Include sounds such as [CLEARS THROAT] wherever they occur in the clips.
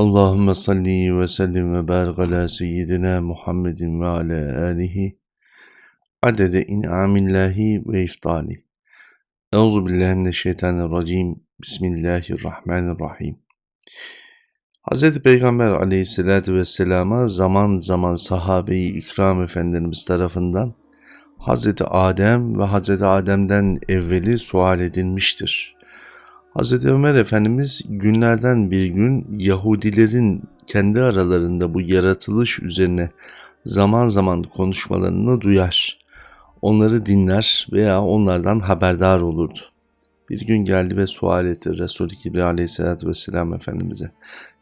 Allahümme salli ve sellim ve barik ala seyyidina Muhammedin ve ala alihi adede in'amillahi ve iftali. Euzu billahi mineşşeytanirracim. Bismillahirrahmanirrahim. Hz. Peygamber aleyhissalatü vesselama zaman zaman sahabeyi ikram efendimiz tarafından Hz. Adem ve Hz. Adem'den evveli sual edilmiştir. Hz. Ömer Efendimiz günlerden bir gün Yahudilerin kendi aralarında bu yaratılış üzerine zaman zaman konuşmalarını duyar. Onları dinler veya onlardan haberdar olurdu. Bir gün geldi ve sual etti Resul-i Kibri aleyhissalatü vesselam Efendimiz'e.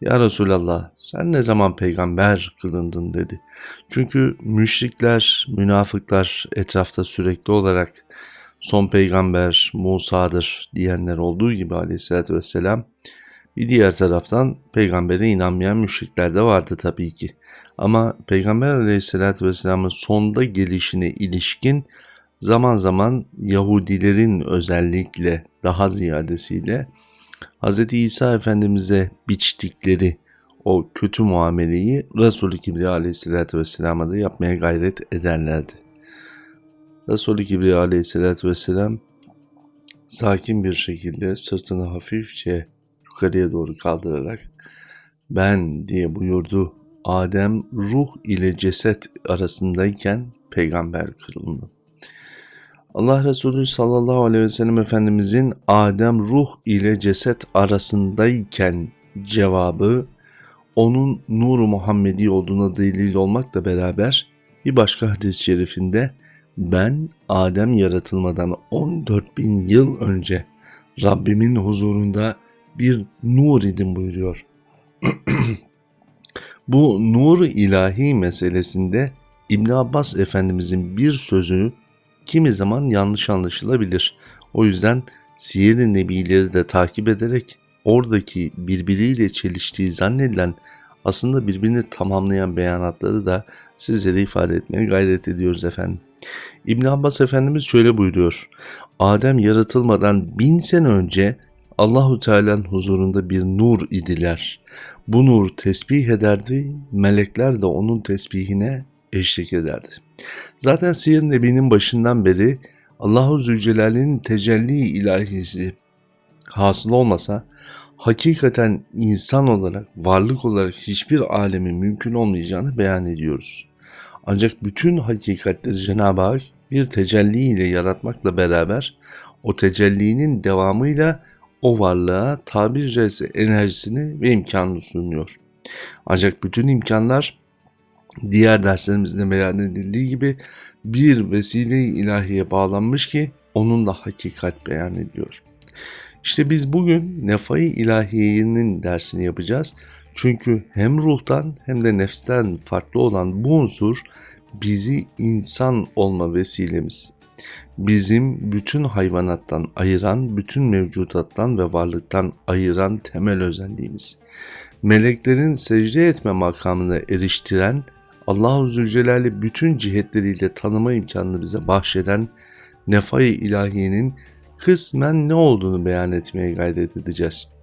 Ya Resulallah sen ne zaman peygamber kılındın dedi. Çünkü müşrikler, münafıklar etrafta sürekli olarak son peygamber Musa'dır diyenler olduğu gibi aleyhissalatü vesselam bir diğer taraftan peygambere inanmayan müşrikler de vardı tabii ki. Ama peygamber aleyhissalatü vesselamın sonda gelişine ilişkin zaman zaman Yahudilerin özellikle daha ziyadesiyle Hz. İsa Efendimiz'e biçtikleri o kötü muameleyi Resulü Kibriya aleyhissalatü vesselama da yapmaya gayret ederlerdi. Resulü Kibriya aleyhissalatü vesselam sakin bir şekilde sırtını hafifçe yukarıya doğru kaldırarak ben diye buyurdu. Adem ruh ile ceset arasındayken peygamber kırıldı. Allah Resulü sallallahu aleyhi ve sellem Efendimizin Adem ruh ile ceset arasındayken cevabı onun nuru Muhammedi olduğuna delil olmakla beraber bir başka hadis-i şerifinde ben Adem yaratılmadan 14 bin yıl önce Rabbimin huzurunda bir nur idim buyuruyor. [CLEARS THROAT] Bu nur ilahi meselesinde İbn Abbas Efendimizin bir sözü kimi zaman yanlış anlaşılabilir. O yüzden siyer-i nebileri de takip ederek oradaki birbiriyle çeliştiği zannedilen aslında birbirini tamamlayan beyanatları da sizlere ifade etmeye gayret ediyoruz efendim. İbn Abbas Efendimiz şöyle buyuruyor. Adem yaratılmadan bin sene önce Allahu Teala'nın huzurunda bir nur idiler. Bu nur tesbih ederdi, melekler de onun tesbihine eşlik ederdi. Zaten Siyer Nebi'nin başından beri Allahu Zülcelal'in tecelli ilahisi hasıl olmasa hakikaten insan olarak, varlık olarak hiçbir alemin mümkün olmayacağını beyan ediyoruz. Ancak bütün hakikatleri Cenab-ı Hak bir tecelli ile yaratmakla beraber o tecellinin devamıyla o varlığa tabiri caizse enerjisini ve imkanını sunuyor. Ancak bütün imkanlar diğer derslerimizde beyan edildiği gibi bir vesile ilahiye bağlanmış ki onun da hakikat beyan ediyor. İşte biz bugün nefai ilahiyenin dersini yapacağız. Çünkü hem ruhtan hem de nefsten farklı olan bu unsur bizi insan olma vesilemiz. Bizim bütün hayvanattan ayıran, bütün mevcudattan ve varlıktan ayıran temel özelliğimiz. Meleklerin secde etme makamına eriştiren, Allah-u Zülcelal'i bütün cihetleriyle tanıma imkanını bize bahşeden nefai ilahiyenin kısmen ne olduğunu beyan etmeye gayret edeceğiz.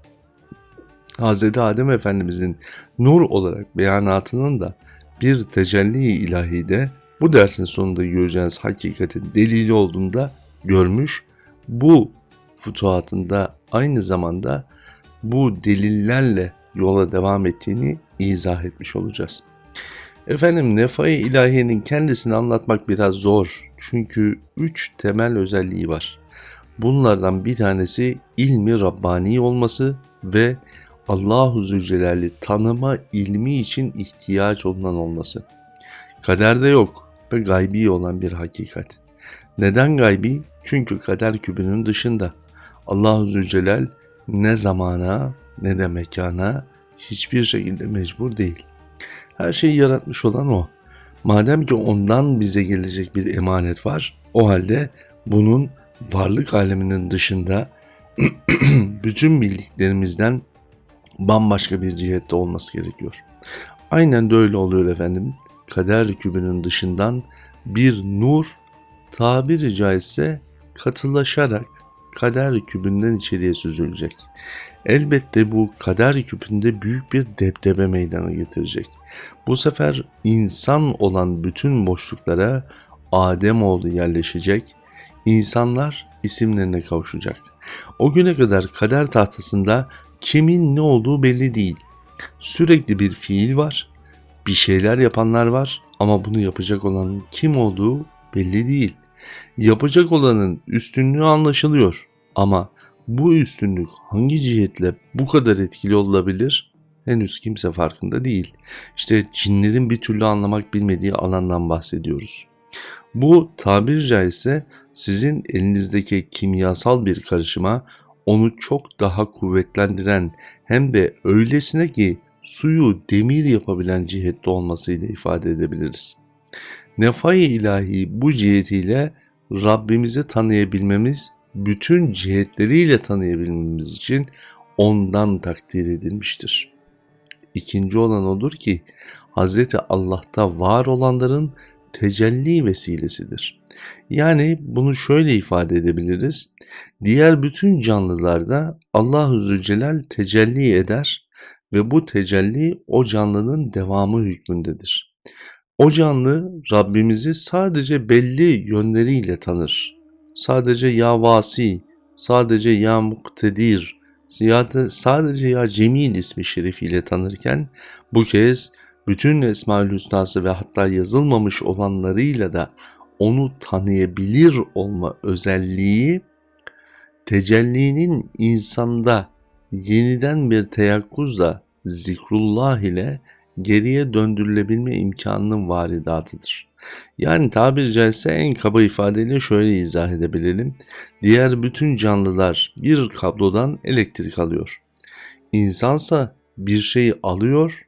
Hz. Adem Efendimizin nur olarak beyanatının da bir tecelli ilahi de bu dersin sonunda göreceğiniz hakikatin delili olduğunda görmüş. Bu futuhatında aynı zamanda bu delillerle yola devam ettiğini izah etmiş olacağız. Efendim nefai ilahiyenin kendisini anlatmak biraz zor. Çünkü üç temel özelliği var. Bunlardan bir tanesi ilmi Rabbani olması ve Allahu Zülcelal'i tanıma ilmi için ihtiyaç olunan olması. Kaderde yok ve gaybi olan bir hakikat. Neden gaybi? Çünkü kader kübünün dışında. Allahu Zülcelal ne zamana ne de mekana hiçbir şekilde mecbur değil. Her şeyi yaratmış olan o. Madem ki ondan bize gelecek bir emanet var, o halde bunun varlık aleminin dışında [CLEARS THROAT] bütün bildiklerimizden bambaşka bir cihette olması gerekiyor. Aynen de öyle oluyor efendim. Kader kübünün dışından bir nur tabiri caizse katılaşarak kader kübünden içeriye süzülecek. elbette bu kader küpünde büyük bir debdebe meydana getirecek. Bu sefer insan olan bütün boşluklara Ademoğlu yerleşecek, insanlar isimlerine kavuşacak. O güne kadar kader tahtasında kimin ne olduğu belli değil. Sürekli bir fiil var, bir şeyler yapanlar var ama bunu yapacak olanın kim olduğu belli değil. Yapacak olanın üstünlüğü anlaşılıyor ama bu üstünlük hangi cihetle bu kadar etkili olabilir? Henüz kimse farkında değil. İşte cinlerin bir türlü anlamak bilmediği alandan bahsediyoruz. Bu tabir caizse sizin elinizdeki kimyasal bir karışıma onu çok daha kuvvetlendiren hem de öylesine ki suyu demir yapabilen cihette olmasıyla ifade edebiliriz. Nefai ilahi bu cihetiyle Rabbimizi tanıyabilmemiz, bütün cihetleriyle tanıyabilmemiz için ondan takdir edilmiştir. İkinci olan odur ki Hz. Allah'ta var olanların tecelli vesilesidir. Yani bunu şöyle ifade edebiliriz. Diğer bütün canlılarda Allah-u Zülcelal tecelli eder ve bu tecelli o canlının devamı hükmündedir. O canlı Rabbimizi sadece belli yönleriyle tanır. Sadece ya vasi, sadece ya muktedir, sadece ya cemil ismi şerifiyle tanırken bu kez bütün Esma-ül Hüsnası ve hatta yazılmamış olanlarıyla da onu tanıyabilir olma özelliği tecellinin insanda yeniden bir teyakkuzla zikrullah ile geriye döndürülebilme imkanının varidatıdır. Yani tabiri caizse en kaba ifadeyle şöyle izah edebilelim. Diğer bütün canlılar bir kablodan elektrik alıyor. İnsansa bir şeyi alıyor,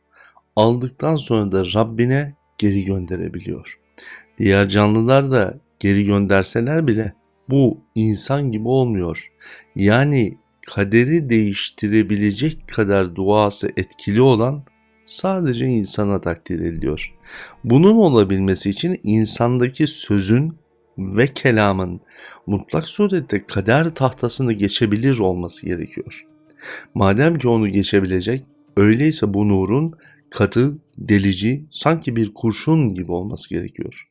aldıktan sonra da Rabbine geri gönderebiliyor. Diğer canlılar da geri gönderseler bile bu insan gibi olmuyor. Yani kaderi değiştirebilecek kadar duası etkili olan sadece insana takdir ediliyor. Bunun olabilmesi için insandaki sözün ve kelamın mutlak surette kader tahtasını geçebilir olması gerekiyor. Madem ki onu geçebilecek, öyleyse bu nurun katı, delici, sanki bir kurşun gibi olması gerekiyor.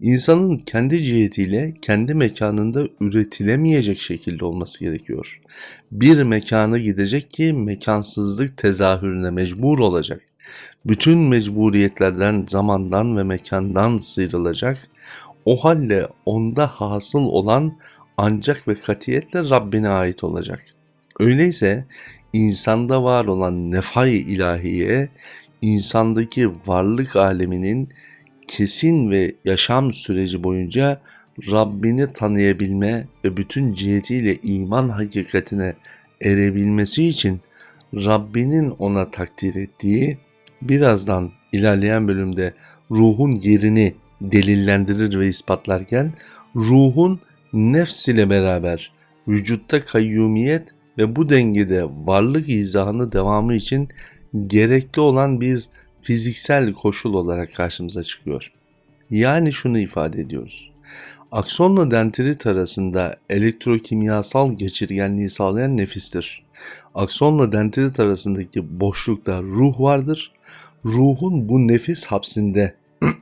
İnsanın kendi cihetiyle kendi mekanında üretilemeyecek şekilde olması gerekiyor. Bir mekana gidecek ki mekansızlık tezahürüne mecbur olacak. Bütün mecburiyetlerden, zamandan ve mekandan sıyrılacak. O halde onda hasıl olan ancak ve katiyetle Rabbine ait olacak. Öyleyse insanda var olan nefay ilahiye insandaki varlık aleminin kesin ve yaşam süreci boyunca Rabbini tanıyabilme ve bütün cihetiyle iman hakikatine erebilmesi için Rabbinin ona takdir ettiği birazdan ilerleyen bölümde ruhun yerini delillendirir ve ispatlarken ruhun nefs ile beraber vücutta kayyumiyet ve bu dengede varlık izahını devamı için gerekli olan bir fiziksel koşul olarak karşımıza çıkıyor. Yani şunu ifade ediyoruz. Aksonla dendrit arasında elektrokimyasal geçirgenliği sağlayan nefistir. Aksonla dendrit arasındaki boşlukta ruh vardır. Ruhun bu nefis hapsinde [CLEARS THROAT]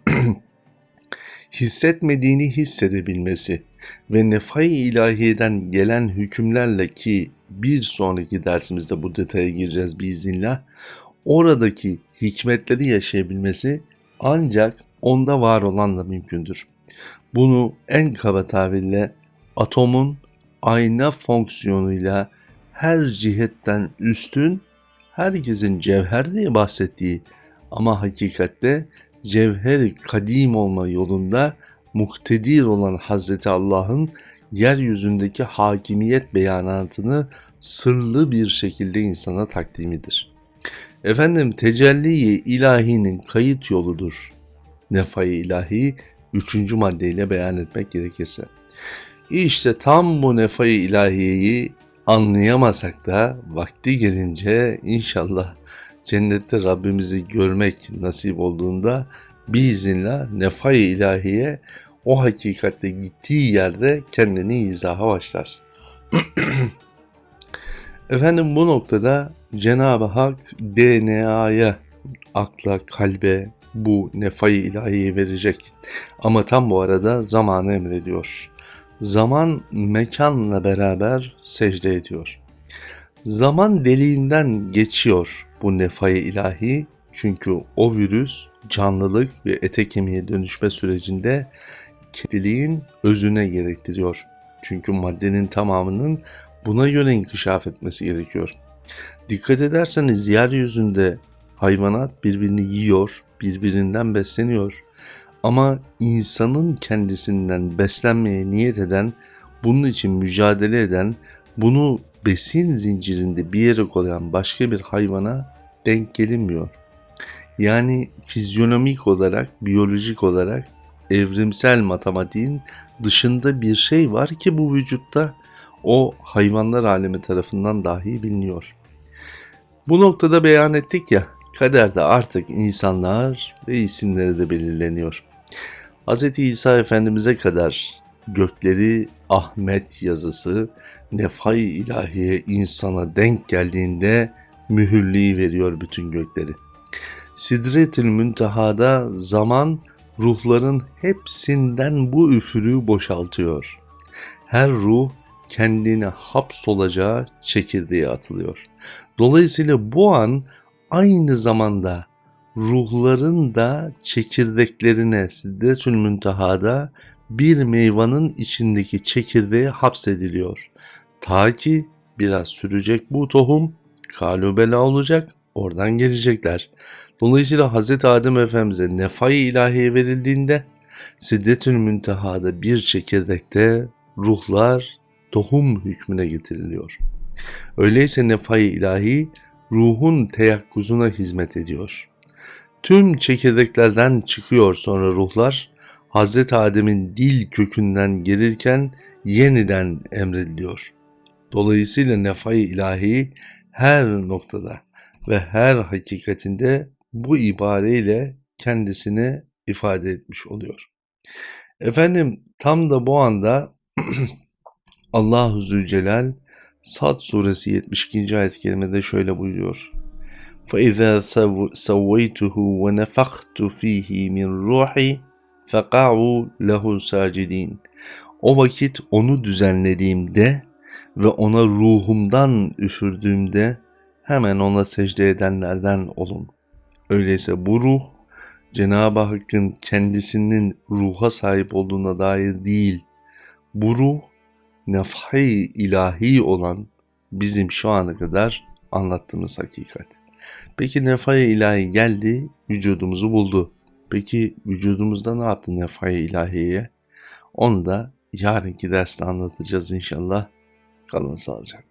hissetmediğini hissedebilmesi ve nefai ilahiyeden gelen hükümlerle ki bir sonraki dersimizde bu detaya gireceğiz biiznillah. Oradaki hikmetleri yaşayabilmesi ancak onda var olanla mümkündür. Bunu en kaba tabirle atomun ayna fonksiyonuyla her cihetten üstün, herkesin cevher diye bahsettiği ama hakikatte cevher kadim olma yolunda muktedir olan Hazreti Allah'ın yeryüzündeki hakimiyet beyanatını sırlı bir şekilde insana takdimidir. Efendim tecelli ilahinin kayıt yoludur. Nefai ilahi üçüncü maddeyle beyan etmek gerekirse. İşte tam bu nefai ilahiyeyi anlayamasak da vakti gelince inşallah cennette Rabbimizi görmek nasip olduğunda biiznillah nefai ilahiye o hakikatte gittiği yerde kendini izaha başlar. [CLEARS THROAT] Efendim bu noktada Cenab-ı Hak DNA'ya, akla, kalbe bu nefayı ilahiyi verecek. Ama tam bu arada zamanı emrediyor. Zaman mekanla beraber secde ediyor. Zaman deliğinden geçiyor bu nefayı ilahi çünkü o virüs canlılık ve ete kemiğe dönüşme sürecinde kediliğin özüne gerektiriyor. Çünkü maddenin tamamının buna göre inkişaf etmesi gerekiyor. Dikkat ederseniz yeryüzünde hayvanat birbirini yiyor, birbirinden besleniyor. Ama insanın kendisinden beslenmeye niyet eden, bunun için mücadele eden, bunu besin zincirinde bir yere koyan başka bir hayvana denk gelinmiyor. Yani fizyonomik olarak, biyolojik olarak evrimsel matematiğin dışında bir şey var ki bu vücutta o hayvanlar alemi tarafından dahi biliniyor. Bu noktada beyan ettik ya, kaderde artık insanlar ve isimleri de belirleniyor. Hz. İsa Efendimiz'e kadar gökleri Ahmet yazısı nefay ilahiye insana denk geldiğinde mühürliği veriyor bütün gökleri. Sidretül Münteha'da zaman ruhların hepsinden bu üfürüğü boşaltıyor. Her ruh kendine hapsolacağı çekirdeğe atılıyor. Dolayısıyla bu an aynı zamanda ruhların da çekirdeklerine Sidretül Münteha'da bir meyvanın içindeki çekirdeğe hapsediliyor. Ta ki biraz sürecek bu tohum kalubela olacak oradan gelecekler. Dolayısıyla Hz. Adem Efendimiz'e nefai ilahiye verildiğinde Siddetül Münteha'da bir çekirdekte ruhlar tohum hükmüne getiriliyor. Öyleyse nefai ilahi ruhun teyakkuzuna hizmet ediyor. Tüm çekirdeklerden çıkıyor sonra ruhlar Hz. Adem'in dil kökünden gelirken yeniden emrediliyor. Dolayısıyla nefai ilahi her noktada ve her hakikatinde bu ibareyle kendisini ifade etmiş oluyor. Efendim tam da bu anda [CLEARS THROAT] Allahu Zülcelal Sad suresi 72. ayet-i kerimede şöyle buyuruyor. فَإِذَا سَوَّيْتُهُ وَنَفَخْتُ ف۪يهِ مِنْ رُوحِي فَقَعُوا لَهُ سَاجِد۪ينَ O vakit onu düzenlediğimde ve ona ruhumdan üfürdüğümde hemen ona secde edenlerden olun. Öyleyse bu ruh Cenab-ı Hakk'ın kendisinin ruha sahip olduğuna dair değil, bu ruh nefhi ilahi olan bizim şu ana kadar anlattığımız hakikat. Peki nefhi ilahi geldi, vücudumuzu buldu. Peki vücudumuzda ne yaptı nefhi ilahiye? Onu da yarınki derste anlatacağız inşallah. Kalın sağlıcakla.